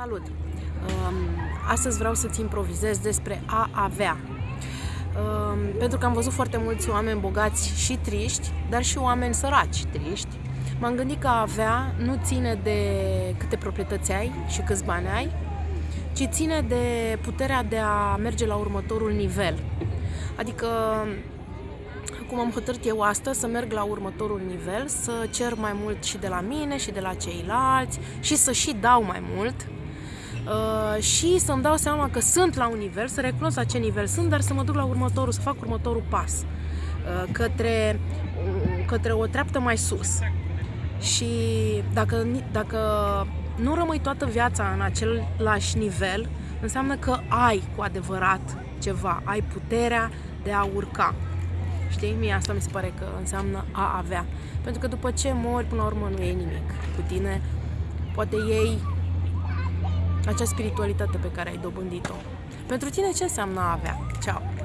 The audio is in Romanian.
Salut! Um, Astăzi vreau să-ți improvizez despre a avea. Um, Pentru că am văzut foarte mulți oameni bogați și triști, dar și oameni săraci triști. M-am gândit că a avea nu ține de câte proprietăți ai și câți bani ai, ci ține de puterea de a merge la următorul nivel. Adică cum am hotărât eu astăzi să merg la următorul nivel, să cer mai mult și de la mine și de la ceilalți și să și dau mai mult uh, și să-mi dau seama că sunt la un nivel, să recunosc la ce nivel sunt, dar să mă duc la următorul, să fac următorul pas uh, către, uh, către o treaptă mai sus. Și dacă, dacă nu rămâi toată viața în același nivel, înseamnă că ai cu adevărat ceva, ai puterea de a urca. Știi? Mie asta mi se pare că înseamnă a avea. Pentru că după ce mori, până la urmă nu e nimic cu tine. Poate ei acea spiritualitate pe care ai dobândit-o. Pentru tine ce înseamnă a avea? Ceau!